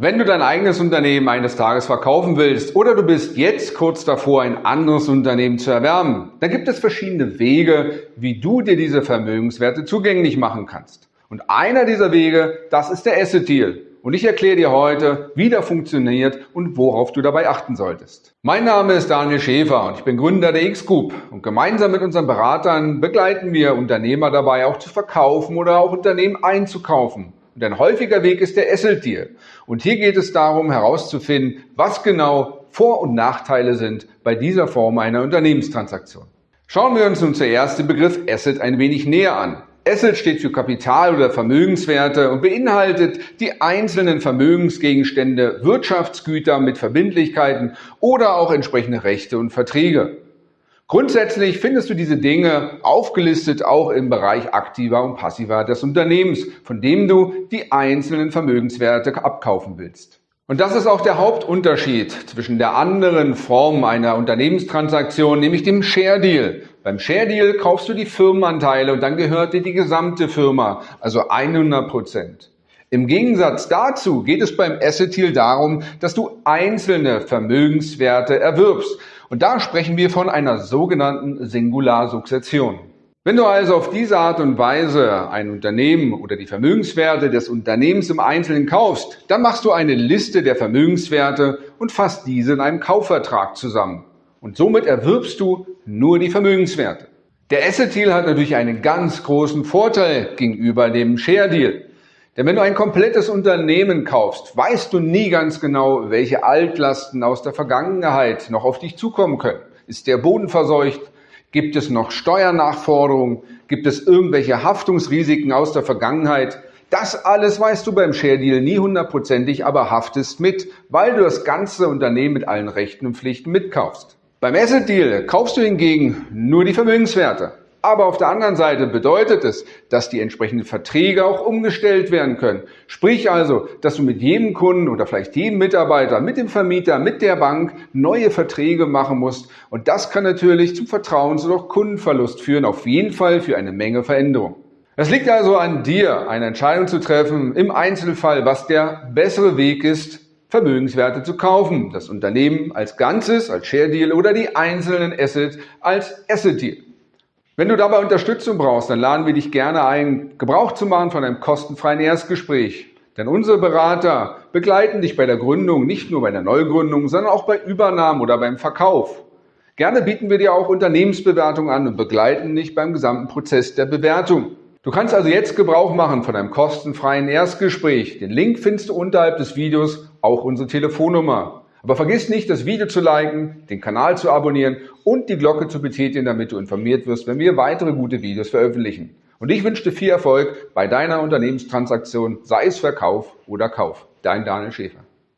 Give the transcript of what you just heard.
Wenn du dein eigenes Unternehmen eines Tages verkaufen willst oder du bist jetzt kurz davor, ein anderes Unternehmen zu erwerben, dann gibt es verschiedene Wege, wie du dir diese Vermögenswerte zugänglich machen kannst. Und einer dieser Wege, das ist der Asset Deal. Und ich erkläre dir heute, wie der funktioniert und worauf du dabei achten solltest. Mein Name ist Daniel Schäfer und ich bin Gründer der X-Group. Und gemeinsam mit unseren Beratern begleiten wir Unternehmer dabei, auch zu verkaufen oder auch Unternehmen einzukaufen. Und ein häufiger Weg ist der Deal. Und hier geht es darum herauszufinden, was genau Vor- und Nachteile sind bei dieser Form einer Unternehmenstransaktion. Schauen wir uns nun zuerst den Begriff Asset ein wenig näher an. Asset steht für Kapital oder Vermögenswerte und beinhaltet die einzelnen Vermögensgegenstände, Wirtschaftsgüter mit Verbindlichkeiten oder auch entsprechende Rechte und Verträge. Grundsätzlich findest du diese Dinge aufgelistet auch im Bereich aktiver und passiver des Unternehmens, von dem du die einzelnen Vermögenswerte abkaufen willst. Und das ist auch der Hauptunterschied zwischen der anderen Form einer Unternehmenstransaktion, nämlich dem Share Deal. Beim Share Deal kaufst du die Firmenanteile und dann gehört dir die gesamte Firma, also 100 Prozent. Im Gegensatz dazu geht es beim Asset Deal darum, dass du einzelne Vermögenswerte erwirbst. Und da sprechen wir von einer sogenannten Singularsukzession. Wenn du also auf diese Art und Weise ein Unternehmen oder die Vermögenswerte des Unternehmens im Einzelnen kaufst, dann machst du eine Liste der Vermögenswerte und fasst diese in einem Kaufvertrag zusammen. Und somit erwirbst du nur die Vermögenswerte. Der Asset Deal hat natürlich einen ganz großen Vorteil gegenüber dem Share Deal. Denn wenn du ein komplettes Unternehmen kaufst, weißt du nie ganz genau, welche Altlasten aus der Vergangenheit noch auf dich zukommen können. Ist der Boden verseucht? Gibt es noch Steuernachforderungen? Gibt es irgendwelche Haftungsrisiken aus der Vergangenheit? Das alles weißt du beim Share Deal nie hundertprozentig, aber haftest mit, weil du das ganze Unternehmen mit allen Rechten und Pflichten mitkaufst. Beim Asset Deal kaufst du hingegen nur die Vermögenswerte. Aber auf der anderen Seite bedeutet es, dass die entsprechenden Verträge auch umgestellt werden können. Sprich also, dass du mit jedem Kunden oder vielleicht jedem Mitarbeiter, mit dem Vermieter, mit der Bank neue Verträge machen musst. Und das kann natürlich zum Vertrauens- oder auch Kundenverlust führen, auf jeden Fall für eine Menge Veränderung. Es liegt also an dir, eine Entscheidung zu treffen, im Einzelfall, was der bessere Weg ist, Vermögenswerte zu kaufen. Das Unternehmen als Ganzes, als Share Deal oder die einzelnen Assets als Asset Deal. Wenn du dabei Unterstützung brauchst, dann laden wir dich gerne ein, Gebrauch zu machen von einem kostenfreien Erstgespräch. Denn unsere Berater begleiten dich bei der Gründung, nicht nur bei der Neugründung, sondern auch bei Übernahmen oder beim Verkauf. Gerne bieten wir dir auch Unternehmensbewertung an und begleiten dich beim gesamten Prozess der Bewertung. Du kannst also jetzt Gebrauch machen von einem kostenfreien Erstgespräch. Den Link findest du unterhalb des Videos, auch unsere Telefonnummer. Aber vergiss nicht, das Video zu liken, den Kanal zu abonnieren und die Glocke zu betätigen, damit du informiert wirst, wenn wir weitere gute Videos veröffentlichen. Und ich wünsche dir viel Erfolg bei deiner Unternehmenstransaktion, sei es Verkauf oder Kauf. Dein Daniel Schäfer.